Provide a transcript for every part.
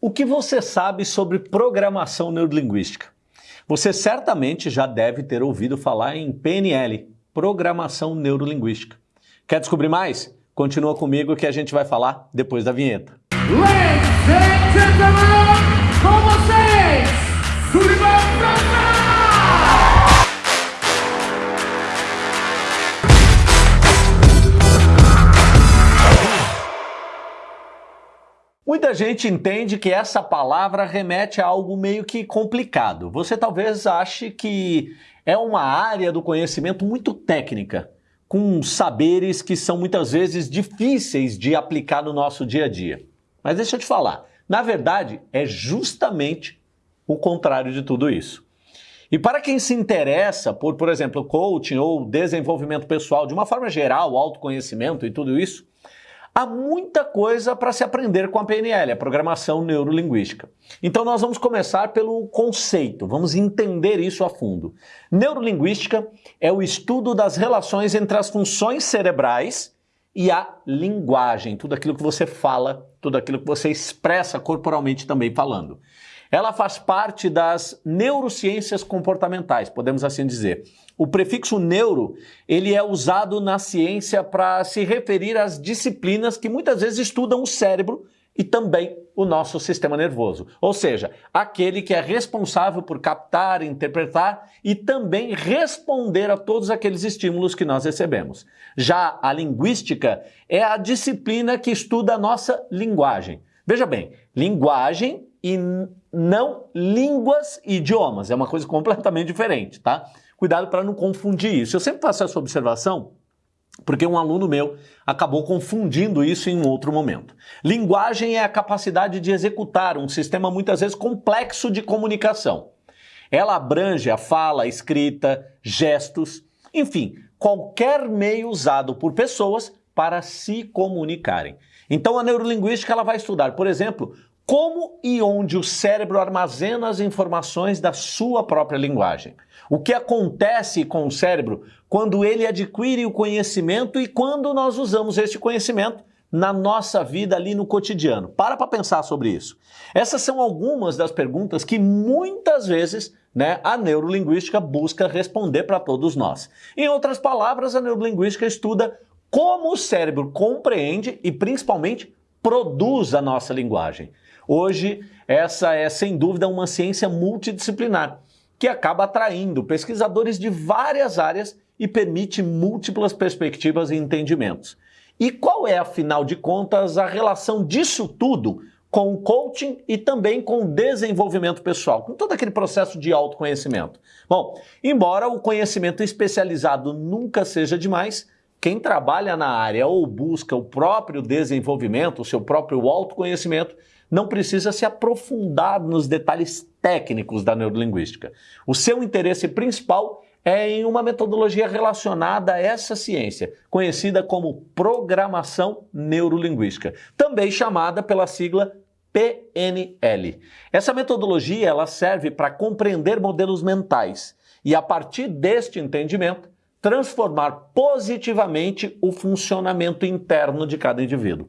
O que você sabe sobre programação neurolinguística? Você certamente já deve ter ouvido falar em PNL, Programação Neurolinguística. Quer descobrir mais? Continua comigo que a gente vai falar depois da vinheta. Ladies and gentlemen, com vocês, Muita gente entende que essa palavra remete a algo meio que complicado. Você talvez ache que é uma área do conhecimento muito técnica, com saberes que são muitas vezes difíceis de aplicar no nosso dia a dia. Mas deixa eu te falar, na verdade é justamente o contrário de tudo isso. E para quem se interessa por, por exemplo, coaching ou desenvolvimento pessoal, de uma forma geral, autoconhecimento e tudo isso, Há muita coisa para se aprender com a PNL, a Programação Neurolinguística. Então nós vamos começar pelo conceito, vamos entender isso a fundo. Neurolinguística é o estudo das relações entre as funções cerebrais e a linguagem, tudo aquilo que você fala, tudo aquilo que você expressa corporalmente também falando. Ela faz parte das neurociências comportamentais, podemos assim dizer. O prefixo neuro, ele é usado na ciência para se referir às disciplinas que muitas vezes estudam o cérebro e também o nosso sistema nervoso. Ou seja, aquele que é responsável por captar, interpretar e também responder a todos aqueles estímulos que nós recebemos. Já a linguística é a disciplina que estuda a nossa linguagem. Veja bem, linguagem e não línguas e idiomas. É uma coisa completamente diferente, tá? Cuidado para não confundir isso. Eu sempre faço essa observação porque um aluno meu acabou confundindo isso em um outro momento. Linguagem é a capacidade de executar um sistema muitas vezes complexo de comunicação. Ela abrange a fala, a escrita, gestos, enfim, qualquer meio usado por pessoas para se comunicarem. Então a neurolinguística ela vai estudar, por exemplo, como e onde o cérebro armazena as informações da sua própria linguagem. O que acontece com o cérebro quando ele adquire o conhecimento e quando nós usamos este conhecimento na nossa vida ali no cotidiano. Para para pensar sobre isso. Essas são algumas das perguntas que muitas vezes né, a neurolinguística busca responder para todos nós. Em outras palavras, a neurolinguística estuda como o cérebro compreende e principalmente produz a nossa linguagem. Hoje, essa é sem dúvida uma ciência multidisciplinar que acaba atraindo pesquisadores de várias áreas e permite múltiplas perspectivas e entendimentos. E qual é, afinal de contas, a relação disso tudo com o coaching e também com o desenvolvimento pessoal, com todo aquele processo de autoconhecimento? Bom, embora o conhecimento especializado nunca seja demais, quem trabalha na área ou busca o próprio desenvolvimento, o seu próprio autoconhecimento, não precisa se aprofundar nos detalhes técnicos da neurolinguística. O seu interesse principal é em uma metodologia relacionada a essa ciência, conhecida como programação neurolinguística, também chamada pela sigla PNL. Essa metodologia ela serve para compreender modelos mentais e, a partir deste entendimento, transformar positivamente o funcionamento interno de cada indivíduo.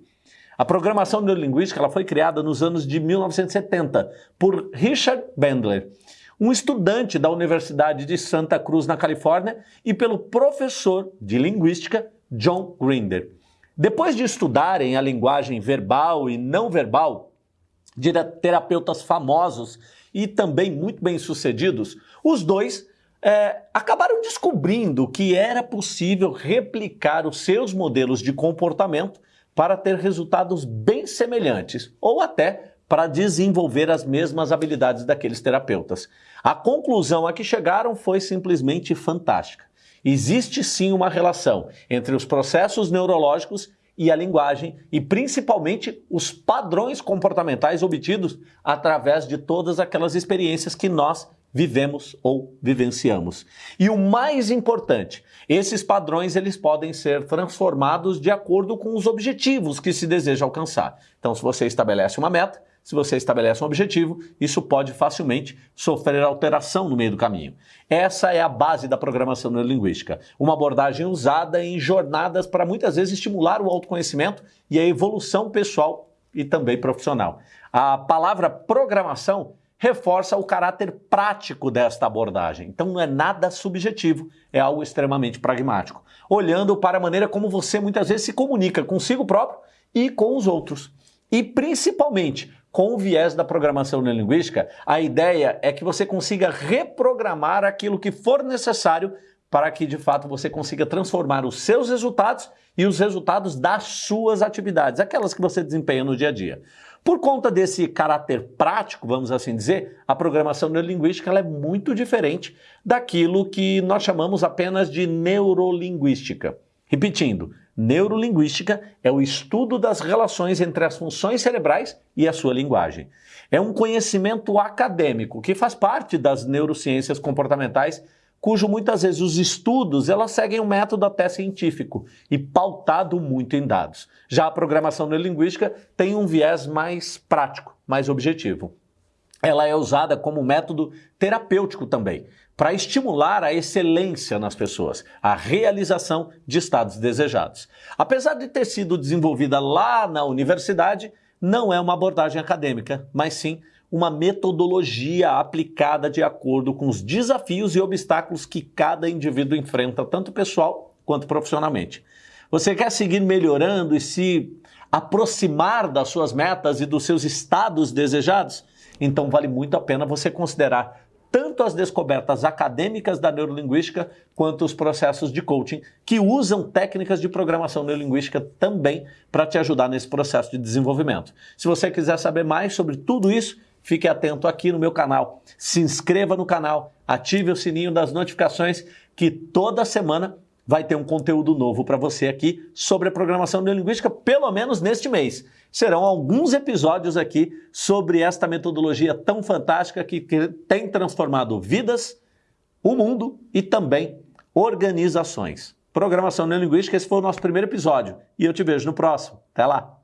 A programação neurolinguística ela foi criada nos anos de 1970 por Richard Bandler, um estudante da Universidade de Santa Cruz, na Califórnia, e pelo professor de linguística John Grinder. Depois de estudarem a linguagem verbal e não verbal de terapeutas famosos e também muito bem-sucedidos, os dois é, acabaram descobrindo que era possível replicar os seus modelos de comportamento para ter resultados bem semelhantes ou até para desenvolver as mesmas habilidades daqueles terapeutas. A conclusão a que chegaram foi simplesmente fantástica. Existe sim uma relação entre os processos neurológicos e a linguagem e principalmente os padrões comportamentais obtidos através de todas aquelas experiências que nós vivemos ou vivenciamos. E o mais importante, esses padrões eles podem ser transformados de acordo com os objetivos que se deseja alcançar. Então, se você estabelece uma meta, se você estabelece um objetivo, isso pode facilmente sofrer alteração no meio do caminho. Essa é a base da programação neurolinguística, uma abordagem usada em jornadas para muitas vezes estimular o autoconhecimento e a evolução pessoal e também profissional. A palavra programação reforça o caráter prático desta abordagem. Então não é nada subjetivo, é algo extremamente pragmático. Olhando para a maneira como você muitas vezes se comunica consigo próprio e com os outros. E principalmente com o viés da programação neurolinguística, a ideia é que você consiga reprogramar aquilo que for necessário para que de fato você consiga transformar os seus resultados e os resultados das suas atividades, aquelas que você desempenha no dia a dia. Por conta desse caráter prático, vamos assim dizer, a programação neurolinguística é muito diferente daquilo que nós chamamos apenas de neurolinguística. Repetindo, neurolinguística é o estudo das relações entre as funções cerebrais e a sua linguagem. É um conhecimento acadêmico que faz parte das neurociências comportamentais cujo muitas vezes os estudos elas seguem um método até científico e pautado muito em dados. Já a programação neurolinguística tem um viés mais prático, mais objetivo. Ela é usada como método terapêutico também, para estimular a excelência nas pessoas, a realização de estados desejados. Apesar de ter sido desenvolvida lá na universidade, não é uma abordagem acadêmica, mas sim uma metodologia aplicada de acordo com os desafios e obstáculos que cada indivíduo enfrenta, tanto pessoal quanto profissionalmente. Você quer seguir melhorando e se aproximar das suas metas e dos seus estados desejados? Então vale muito a pena você considerar tanto as descobertas acadêmicas da neurolinguística quanto os processos de coaching que usam técnicas de programação neurolinguística também para te ajudar nesse processo de desenvolvimento. Se você quiser saber mais sobre tudo isso, fique atento aqui no meu canal. Se inscreva no canal, ative o sininho das notificações que toda semana vai ter um conteúdo novo para você aqui sobre a programação neurolinguística, pelo menos neste mês. Serão alguns episódios aqui sobre esta metodologia tão fantástica que tem transformado vidas, o mundo e também organizações. Programação neurolinguística, esse foi o nosso primeiro episódio e eu te vejo no próximo. Até lá!